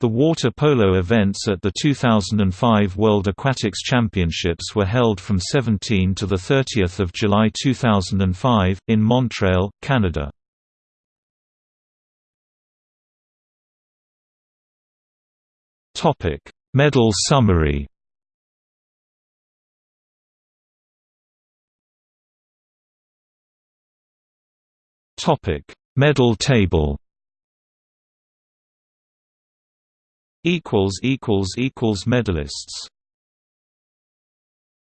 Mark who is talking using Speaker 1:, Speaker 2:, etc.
Speaker 1: The water polo events at the 2005 World Aquatics Championships were held from 17 to 30 July 2005, in Montreal, Canada. Medal summary Medal table equals equals equals medalists